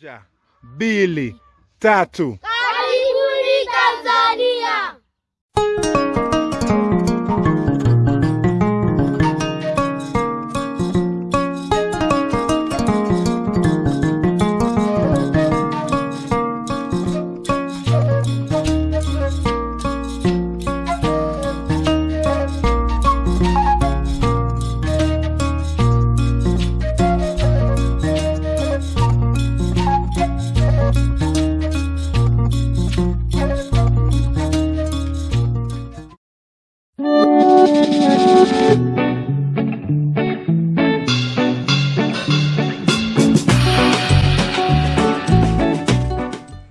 Ja, mbili, tatu. Karibuni Tanzania.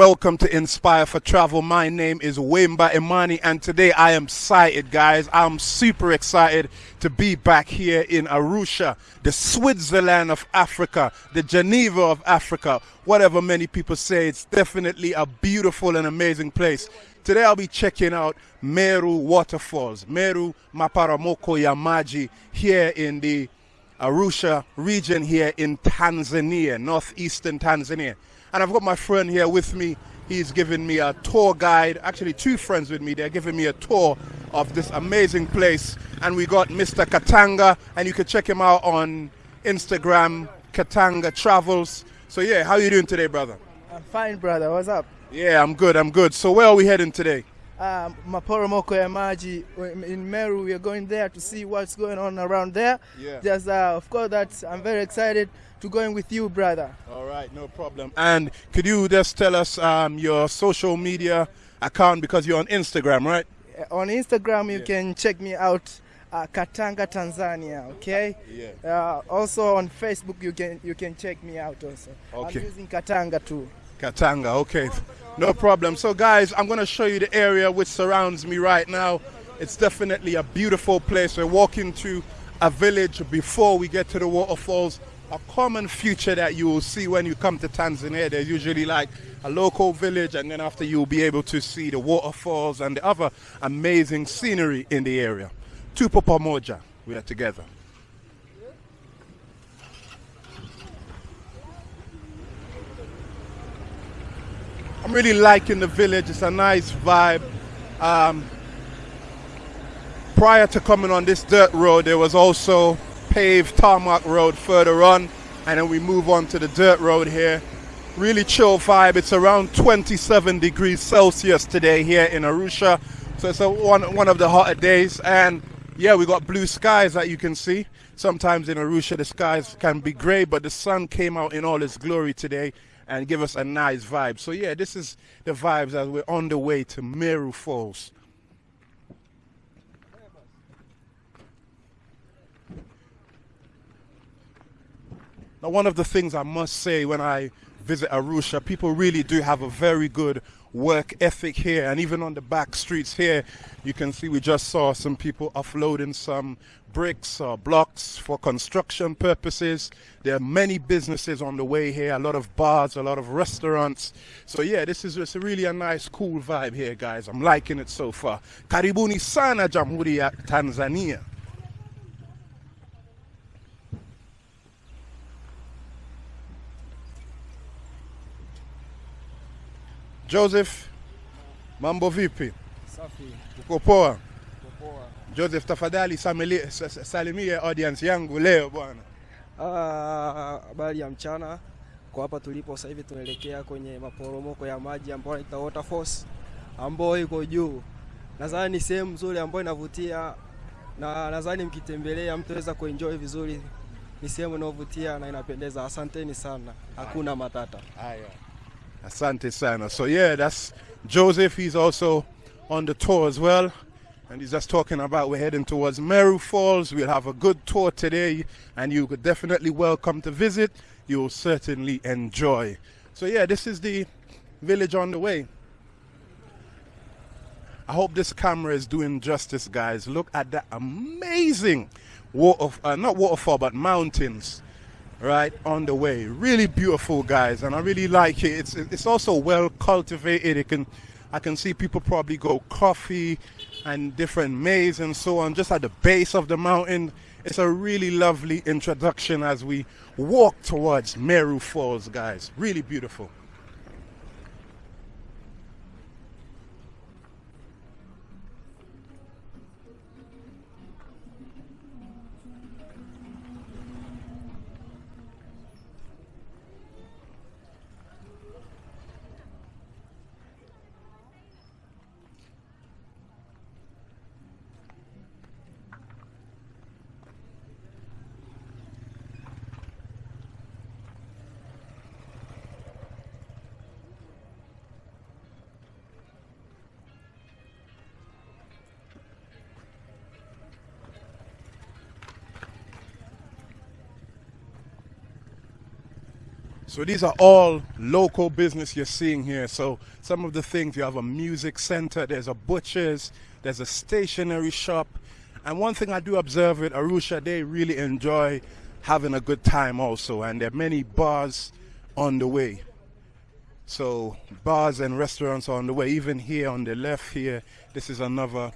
Welcome to Inspire for Travel. My name is Wemba Imani, and today I am excited, guys. I'm super excited to be back here in Arusha, the Switzerland of Africa, the Geneva of Africa, whatever many people say. It's definitely a beautiful and amazing place. Today I'll be checking out Meru Waterfalls, Meru Maporomoko ya Maji, here in the Arusha region here in Tanzania, northeastern Tanzania. And I've got my friend here with me. He's giving me a tour guide, actually, two friends with me. They're giving me a tour of this amazing place. And we got Mr. Katanga, and you can check him out on Instagram, Katanga Travels. So, yeah, how are you doing today, brother? I'm fine, brother. What's up? Yeah, I'm good, I'm good. So, where are we heading today? Um, Maporomoko ya Maji in Meru. We are going there to see what's going on around there. Yeah. Just, uh, of course, that I'm very excited to going with you, brother. All right, no problem. And could you just tell us um, your social media account because you're on Instagram, right? On Instagram, you Yeah. can check me out, uh, Katanga Tanzania. Okay. Yeah. Uh, also on Facebook, you can you can check me out also. Okay. I'm using Katanga too. Katanga, okay. No problem. So, guys, I'm going to show you the area which surrounds me right now. It's definitely a beautiful place. We're walking to a village before we get to the waterfalls. A common feature that you will see when you come to Tanzania, there's usually like a local village, and then after you'll be able to see the waterfalls and the other amazing scenery in the area. Tupo pamoja, we are together. I'm really liking the village. It's a nice vibe. Um, prior to coming on this dirt road, there was also paved tarmac road further on, and then we move on to the dirt road here. Really chill vibe. It's around 27 degrees Celsius today here in Arusha, so it's a, one one of the hotter days. And yeah, we got blue skies that you can see. Sometimes in Arusha the skies can be grey, but the sun came out in all its glory today and give us a nice vibe. So yeah, this is the vibes as we're on the way to Meru Falls. Now, one of the things I must say when I visit Arusha, people really do have a very good work ethic here. And even on the back streets here, you can see we just saw some people offloading some bricks or blocks for construction purposes. There are many businesses on the way here, a lot of bars, a lot of restaurants. So yeah, this is really a nice, cool vibe here, guys. I'm liking it so far. Karibuni sana Jamhuri ya Tanzania. Joseph, mambo vipi? Safi. Uko poa? Joseph, tafadhali salimia audience yangu leo bwana. Ah, Habari ya mchana. Kwa hapa tulipo sasa hivi tunaelekea kwenye maporomoko ya maji ambayo inaitwa waterfalls ambayo iko juu. Nadhani ni sehemu nzuri ambayo inavutia na nadhani mkitembelea mtaweza kuenjoy vizuri. Ni sehemu inayovutia na inapendeza. Asanteni sana, hakuna matata. Aya. Asante sana. So yeah, that's Joseph. He's also on the tour as well. And he's just talking about we're heading towards Meru Falls. We'll have a good tour today, and you could definitely welcome to visit. You'll certainly enjoy. So yeah, this is the village on the way. I hope this camera is doing justice, guys. Look at that amazing water, uh, not waterfall, but mountains right on the way. Really beautiful, guys, and I really like it. It's it's also well cultivated. It can, I can see people probably go coffee and different maize and so on just at the base of the mountain. It's a really lovely introduction as we walk towards Meru Falls, guys. Really beautiful. So these are all local business you're seeing here. So some of the things you have a music center, there's a butcher's, there's a stationery shop. And one thing I do observe with Arusha, they really enjoy having a good time also. And there are many bars on the way. So bars and restaurants are on the way. Even here on the left here, this is another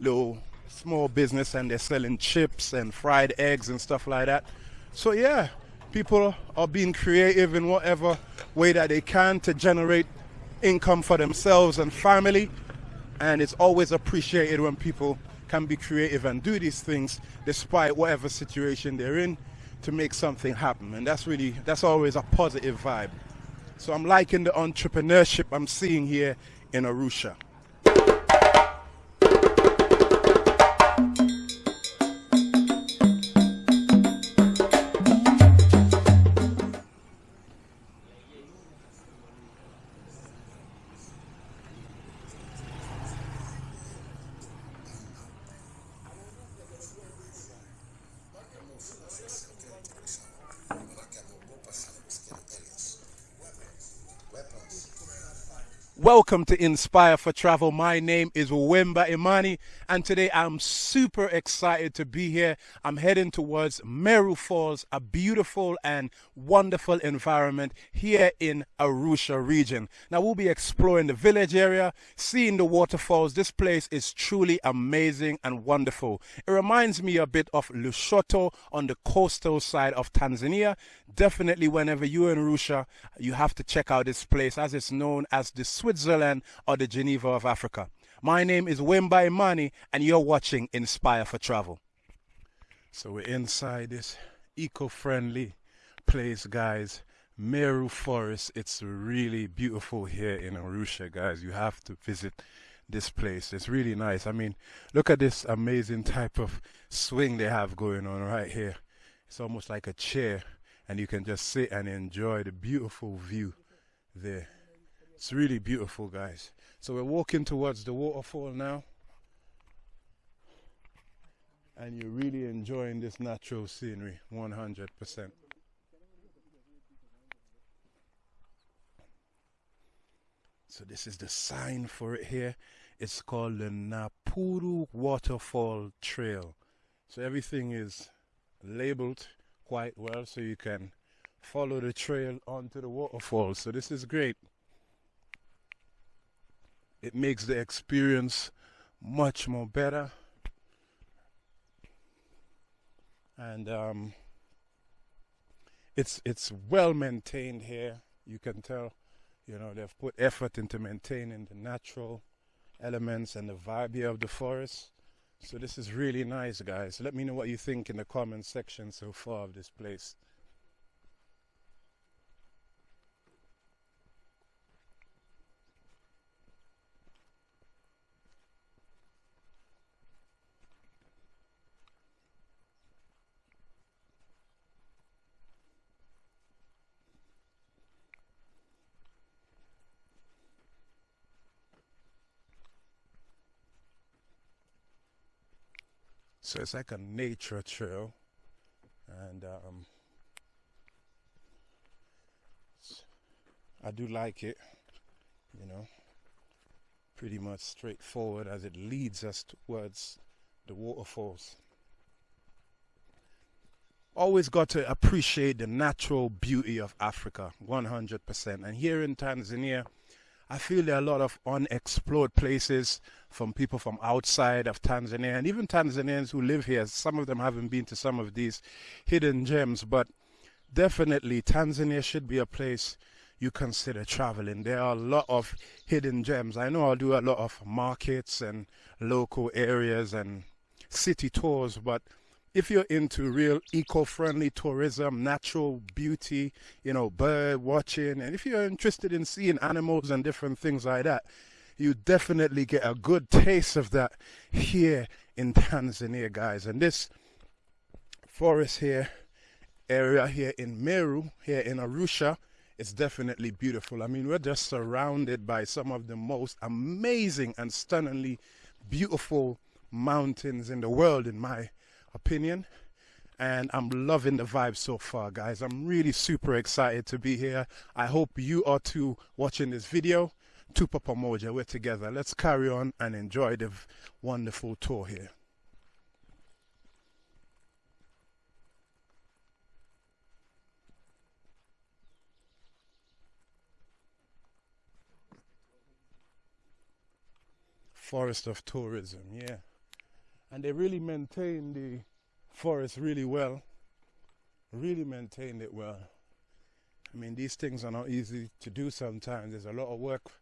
little small business and they're selling chips and fried eggs and stuff like that. So yeah, people are being creative in whatever way that they can to generate income for themselves and family. And it's always appreciated when people can be creative and do these things despite whatever situation they're in to make something happen. And that's really, that's always a positive vibe. So I'm liking the entrepreneurship I'm seeing here in Arusha. Welcome to Inspire for Travel. My name is Wemba Imani, and today I'm super excited to be here. I'm heading towards Meru Falls, a beautiful and wonderful environment here in Arusha region. Now we'll be exploring the village area, seeing the waterfalls. This place is truly amazing and wonderful. It reminds me a bit of Lushoto on the coastal side of Tanzania. Definitely, whenever you're in Arusha, you have to check out this place as it's known as the Swiss Switzerland, or the Geneva of Africa. My name is Wemba Imani, and you're watching Inspire for Travel. So we're inside this eco-friendly place, guys. Meru Forest. It's really beautiful here in Arusha, guys. You have to visit this place. It's really nice. I mean, look at this amazing type of swing they have going on right here. It's almost like a chair, and you can just sit and enjoy the beautiful view there. It's really beautiful, guys. So we're walking towards the waterfall now. And you're really enjoying this natural scenery 100%. So this is the sign for it here. It's called the Napuru Waterfall Trail. So everything is labeled quite well so you can follow the trail onto the waterfall. So this is great it makes the experience much more better. And um, it's it's well maintained here. You can tell you know they've put effort into maintaining the natural elements and the vibe here of the forest. So this is really nice guys. Let me know what you think in the comment section so far of this place So it's like a nature trail, and um, I do like it, you know, pretty much straightforward as it leads us towards the waterfalls. Always got to appreciate the natural beauty of Africa, 100%. And here in Tanzania, I feel there are a lot of unexplored places from people from outside of Tanzania and even Tanzanians who live here. Some of them haven't been to some of these hidden gems, but definitely Tanzania should be a place you consider traveling. There are a lot of hidden gems. I know I'll do a lot of markets and local areas and city tours, but if you're into real eco-friendly tourism, natural beauty, you know, bird watching, and if you're interested in seeing animals and different things like that, you definitely get a good taste of that here in Tanzania, guys. And this forest here, area here in Meru, here in Arusha, is definitely beautiful. I mean, we're just surrounded by some of the most amazing and stunningly beautiful mountains in the world, in my opinion. And I'm loving the vibe so far, guys. I'm really super excited to be here. I hope you are too watching this video. Tupa Pamoja, we're together. Let's carry on and enjoy the wonderful tour here. Forest of Tourism, yeah. And they really maintain the forest really well. Really maintained it well. I mean, these things are not easy to do sometimes. There's a lot of work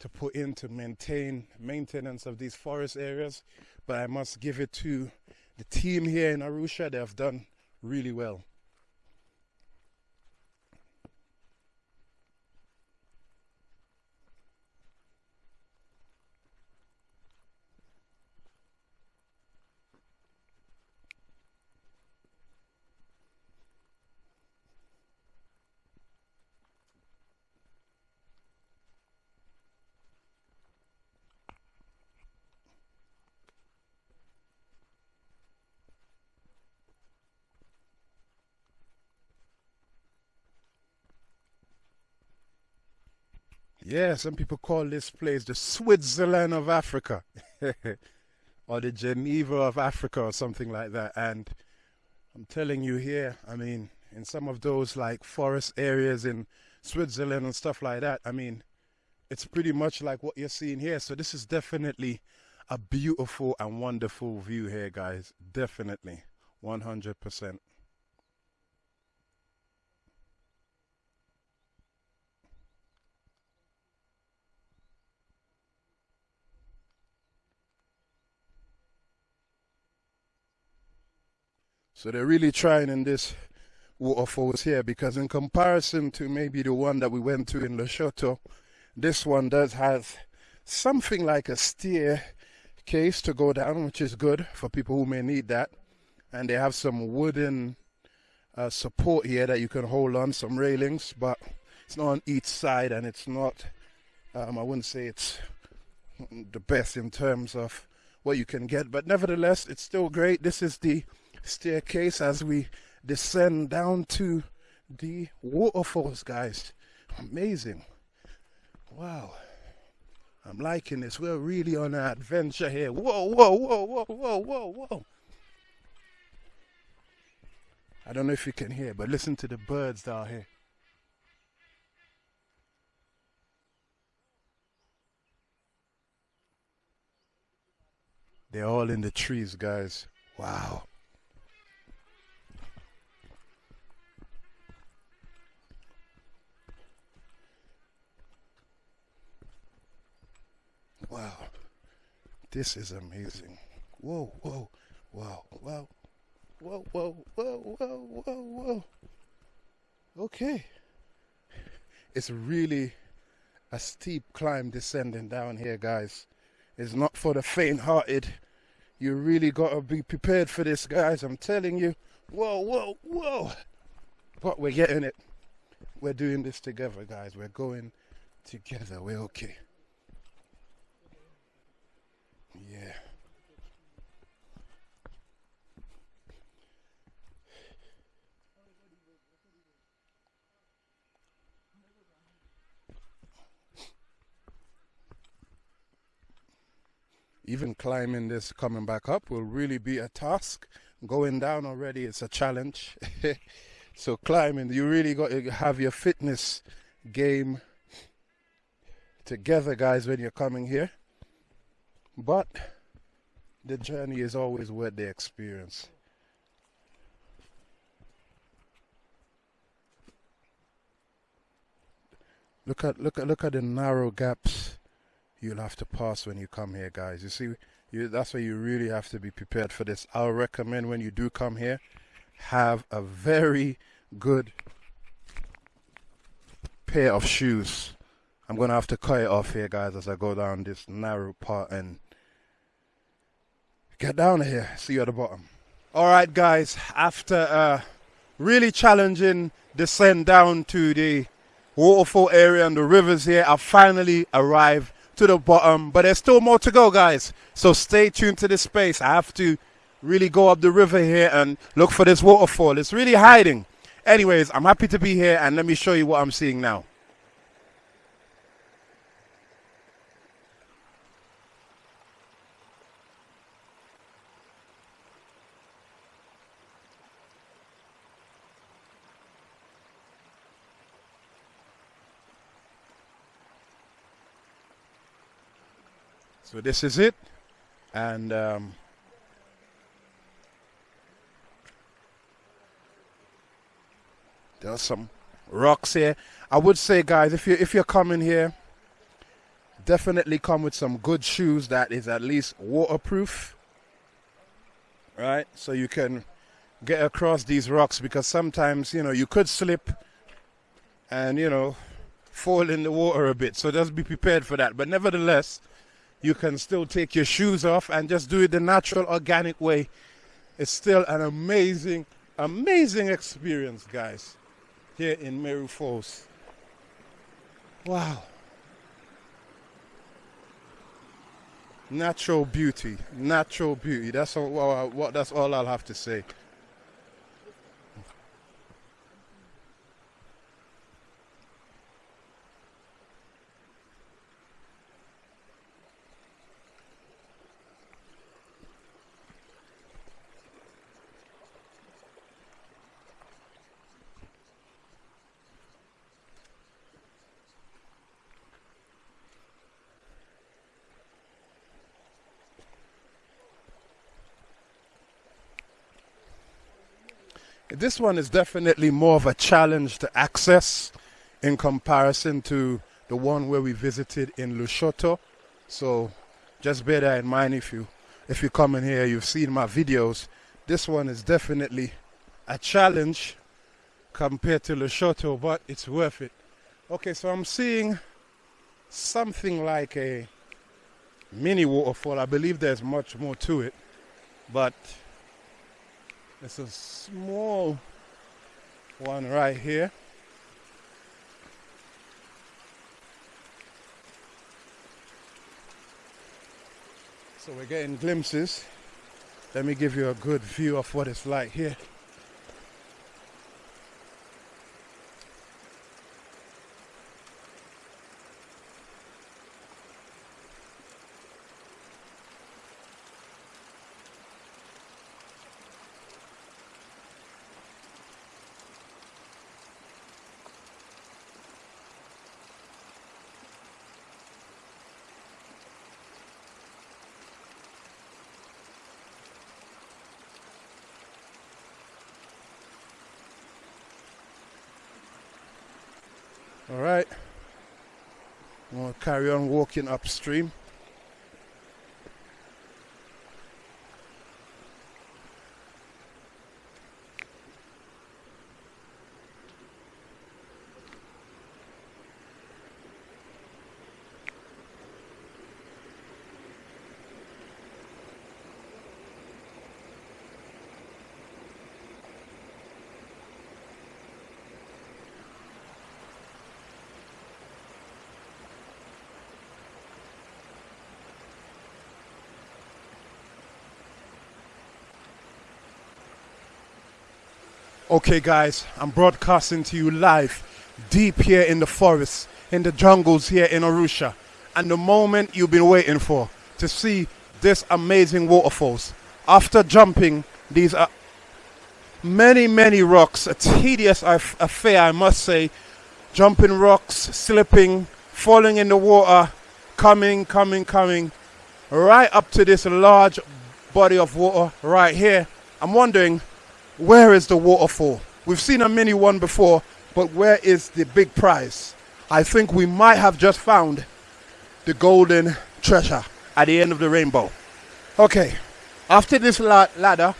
to put in to maintain maintenance of these forest areas, but I must give it to the team here in Arusha. They have done really well. Yeah, some people call this place the Switzerland of Africa, or the Geneva of Africa, or something like that. And I'm telling you here, I mean, in some of those like forest areas in Switzerland and stuff like that, I mean, it's pretty much like what you're seeing here. So this is definitely a beautiful and wonderful view here, guys. Definitely, 100%. So they're really trying in this waterfalls here because in comparison to maybe the one that we went to in Lushoto, this one does have something like a stair case to go down, which is good for people who may need that. And they have some wooden uh, support here that you can hold on, some railings, but it's not on each side and it's not, um, I wouldn't say it's the best in terms of what you can get, but nevertheless, it's still great. This is the staircase as we descend down to the waterfalls, guys. Amazing. Wow. I'm liking this. We're really on an adventure here. Whoa, whoa, whoa, whoa, whoa, whoa, whoa. I don't know if you can hear, but listen to the birds down here. They're all in the trees, guys. Wow. Wow. This is amazing. Whoa, whoa, wow, wow. Whoa, whoa, whoa, whoa, whoa, whoa. Okay. It's really a steep climb descending down here, guys. It's not for the faint hearted. You really got to be prepared for this, guys. I'm telling you. Whoa, whoa, whoa. But we're getting it. We're doing this together, guys. We're going together. We're okay. Even climbing this, coming back up will really be a task. Going down already it's a challenge. so climbing, you really got to have your fitness game together, guys, when you're coming here. but the journey is always worth the experience. Look at look at look at the narrow gaps you'll have to pass when you come here, guys. You see, you, that's why you really have to be prepared for this. I'll recommend when you do come here, have a very good pair of shoes. I'm gonna have to cut it off here, guys, as I go down this narrow part and get down here. See you at the bottom. All right, guys. After a really challenging descent down to the waterfall area and the rivers here, I finally arrived to the bottom, but there's still more to go, guys. So stay tuned to this space. I have to really go up the river here and look for this waterfall. It's really hiding. Anyways, I'm happy to be here and let me show you what I'm seeing now. So this is it. And um, there's some rocks here. I would say, guys, if you if you're coming here, definitely come with some good shoes that is at least waterproof. Right, so you can get across these rocks because sometimes you know you could slip and you know fall in the water a bit. So just be prepared for that. But nevertheless, you can still take your shoes off and just do it the natural, organic way. It's still an amazing, amazing experience, guys, here in Meru Falls. Wow. Natural beauty, natural beauty. That's all. What that's all I'll have to say. This one is definitely more of a challenge to access in comparison to the one where we visited in Lushoto. So just bear that in mind if you if you come in here, you've seen my videos. This one is definitely a challenge compared to Lushoto, but it's worth it. Okay, so I'm seeing something like a mini waterfall. I believe there's much more to it, but it's a small one right here. So we're getting glimpses. Let me give you a good view of what it's like here. All right. I'm going to carry on walking upstream. Okay, guys, I'm broadcasting to you live, deep here in the forest, in the jungles here in Arusha, and the moment you've been waiting for to see this amazing waterfalls. After jumping these are many, many rocks, a tedious affair, I must say, jumping rocks, slipping, falling in the water, coming, coming, coming. right up to this large body of water right here. I'm wondering, where is the waterfall? We've seen a mini one before, but where is the big prize? I think we might have just found the golden treasure at the end of the rainbow. Okay, after this la- ladder,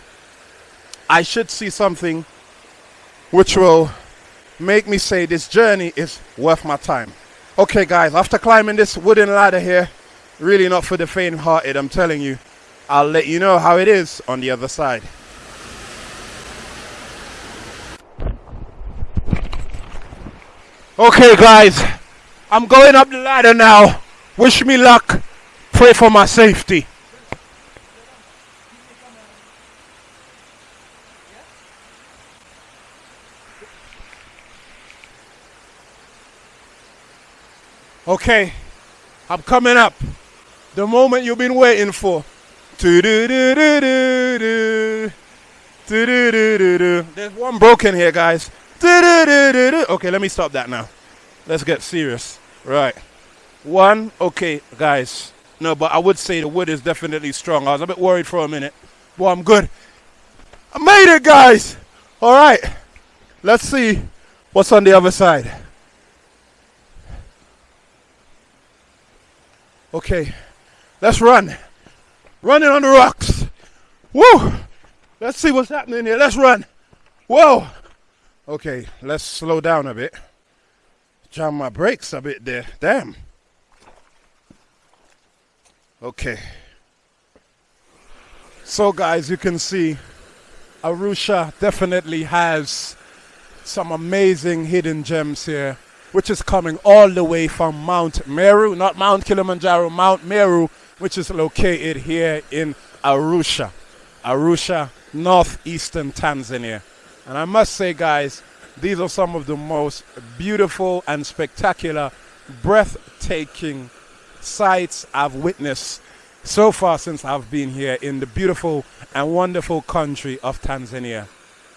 I should see something which will make me say this journey is worth my time. Okay, guys, after climbing this wooden ladder here, really not for the faint hearted, I'm telling you. I'll let you know how it is on the other side. Okay, guys, I'm going up the ladder now. Wish me luck. Pray for my safety. Okay, I'm coming up. The moment you've been waiting for. There's one broken here, guys. Okay, let me stop that now. Let's get serious. Right. One. Okay, guys. No, but I would say the wood is definitely strong. I was a bit worried for a minute. But I'm good. I made it, guys. All right. Let's see what's on the other side. Okay. Let's run. Running on the rocks. Woo! Let's see what's happening here. Let's run. Whoa! Okay, let's slow down a bit. Jam my brakes a bit there. Damn. Okay. So, guys, you can see Arusha definitely has some amazing hidden gems here, which is coming all the way from Mount Meru, not Mount Kilimanjaro, Mount Meru, which is located here in Arusha. Arusha, northeastern Tanzania. And I must say, guys, these are some of the most beautiful and spectacular, breathtaking sights I've witnessed so far since I've been here in the beautiful and wonderful country of Tanzania.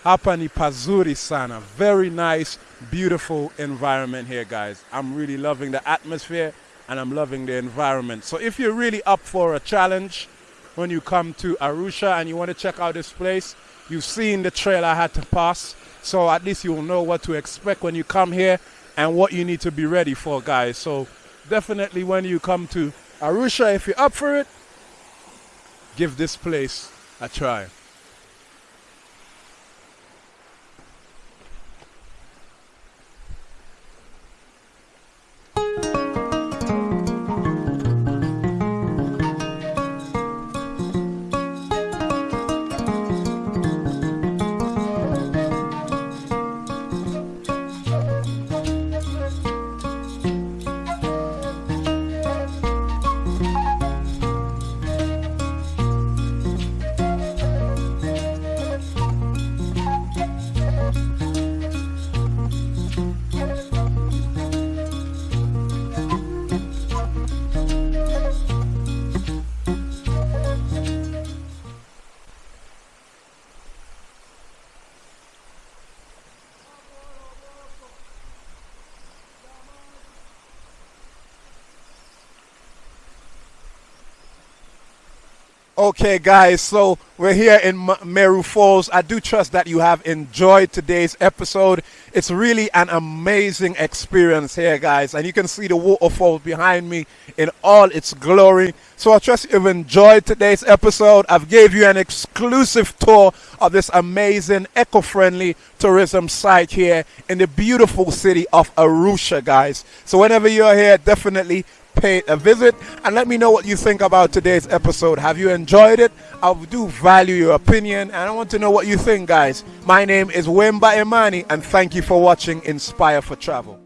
Hapa ni pazuri sana. Very nice, beautiful environment here, guys. I'm really loving the atmosphere and I'm loving the environment. So if you're really up for a challenge when you come to Arusha and you want to check out this place, you've seen the trail I had to pass. So at least you'll know what to expect when you come here and what you need to be ready for, guys. So definitely when you come to Arusha, if you're up for it, give this place a try. Okay, guys, so we're here in Meru Falls. I do trust that you have enjoyed today's episode. It's really an amazing experience here, guys, and you can see the waterfall behind me in all its glory. So I trust you've enjoyed today's episode. I've gave you an exclusive tour of this amazing eco-friendly tourism site here in the beautiful city of Arusha, guys. So whenever you're here, definitely pay a visit and let me know what you think about today's episode. Have you enjoyed it? I do value your opinion and I want to know what you think, guys. My name is Wemba Imani and thank you for watching Inspire for Travel.